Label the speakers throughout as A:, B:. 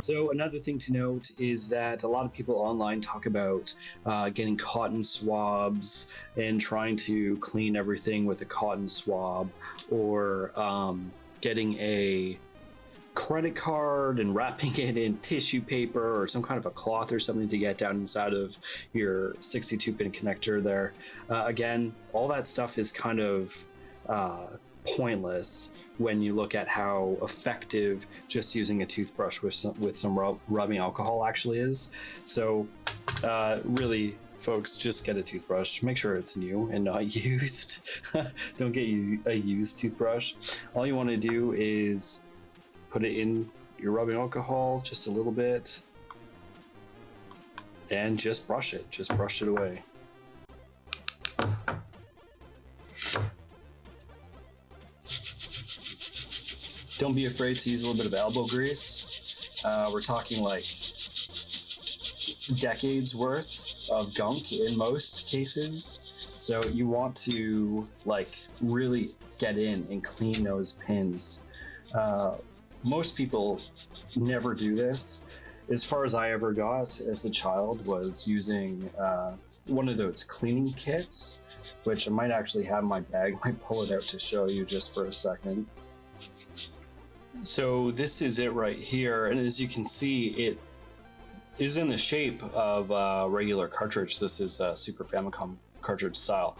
A: So another thing to note is that a lot of people online talk about uh, getting cotton swabs and trying to clean everything with a cotton swab, or um, getting a credit card and wrapping it in tissue paper or some kind of a cloth or something to get down inside of your 62 pin connector there. Uh, again, all that stuff is kind of uh, pointless when you look at how effective just using a toothbrush with some, with some rub, rubbing alcohol actually is. So, uh, really, folks, just get a toothbrush. Make sure it's new and not used. Don't get a used toothbrush. All you want to do is put it in your rubbing alcohol just a little bit and just brush it. Just brush it away. Don't be afraid to use a little bit of elbow grease. Uh, we're talking like decades worth of gunk in most cases. So you want to like really get in and clean those pins. Uh, most people never do this. As far as I ever got as a child was using uh, one of those cleaning kits, which I might actually have in my bag. I might pull it out to show you just for a second. So this is it right here, and as you can see, it is in the shape of a regular cartridge. This is a Super Famicom cartridge style,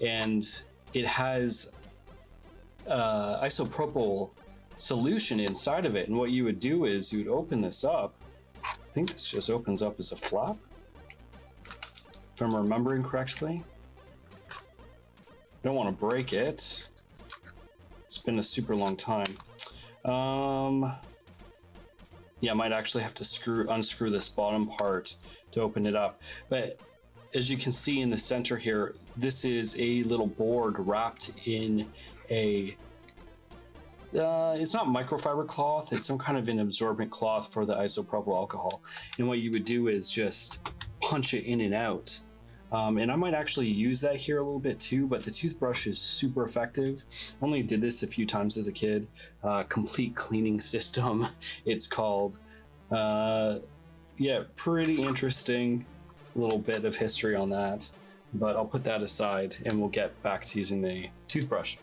A: and it has uh, isopropyl solution inside of it. And what you would do is you would open this up. I think this just opens up as a flap, if I'm remembering correctly. Don't want to break it. It's been a super long time. Um, yeah, I might actually have to screw unscrew this bottom part to open it up. But as you can see in the center here, this is a little board wrapped in a uh, it's not microfiber cloth, it's some kind of an absorbent cloth for the isopropyl alcohol. And what you would do is just punch it in and out. Um, and I might actually use that here a little bit too, but the toothbrush is super effective. Only did this a few times as a kid. Uh, complete cleaning system, it's called. Uh, yeah, pretty interesting little bit of history on that. But I'll put that aside and we'll get back to using the toothbrush.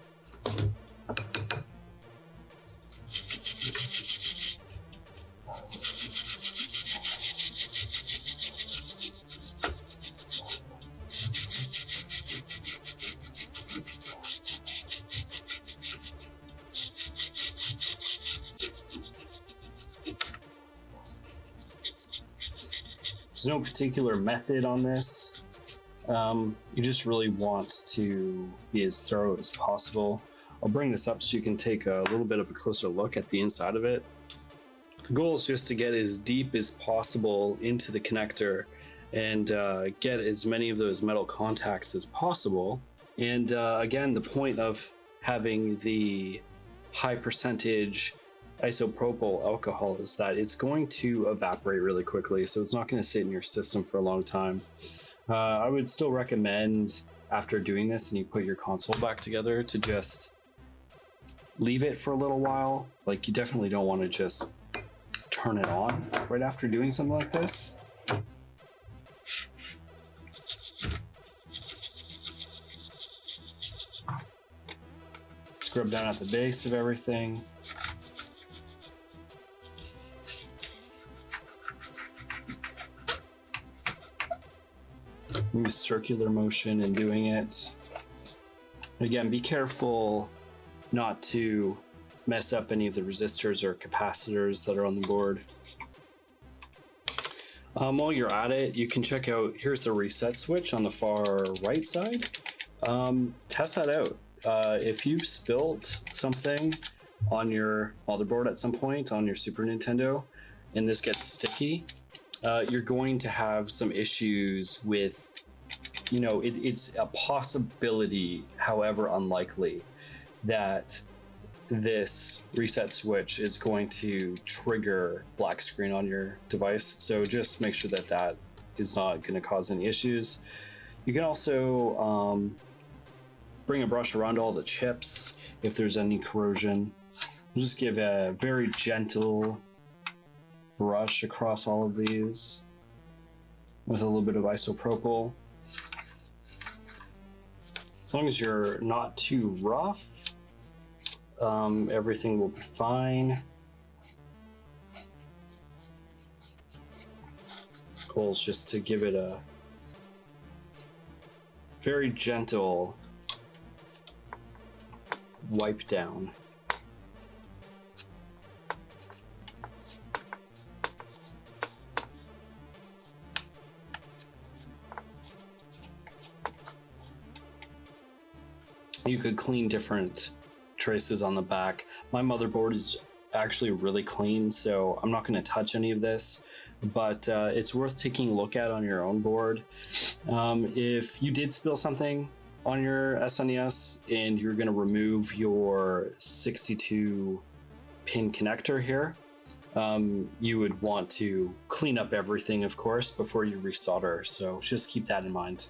A: There's no particular method on this. Um, you just really want to be as thorough as possible. I'll bring this up so you can take a little bit of a closer look at the inside of it. The goal is just to get as deep as possible into the connector and uh, get as many of those metal contacts as possible. And uh, again, the point of having the high percentage isopropyl alcohol is that it's going to evaporate really quickly, so it's not going to sit in your system for a long time. Uh, I would still recommend after doing this and you put your console back together to just leave it for a little while. Like you definitely don't want to just turn it on right after doing something like this. Scrub down at the base of everything. Use circular motion in doing it. Again, be careful not to mess up any of the resistors or capacitors that are on the board. Um, while you're at it, you can check out, here's the reset switch on the far right side. Um, test that out. Uh, if you've spilt something on your motherboard at some point on your Super Nintendo and this gets sticky, uh, you're going to have some issues with you know, it, it's a possibility, however unlikely, that this reset switch is going to trigger black screen on your device. So just make sure that that is not going to cause any issues. You can also um, bring a brush around all the chips if there's any corrosion. Just give a very gentle brush across all of these with a little bit of isopropyl. As long as you're not too rough, um, everything will be fine. Goal is just to give it a very gentle wipe down. You could clean different traces on the back. My motherboard is actually really clean, so I'm not going to touch any of this, but uh, it's worth taking a look at on your own board. Um, if you did spill something on your SNES and you're going to remove your 62 pin connector here, um, you would want to clean up everything, of course, before you resolder. So just keep that in mind.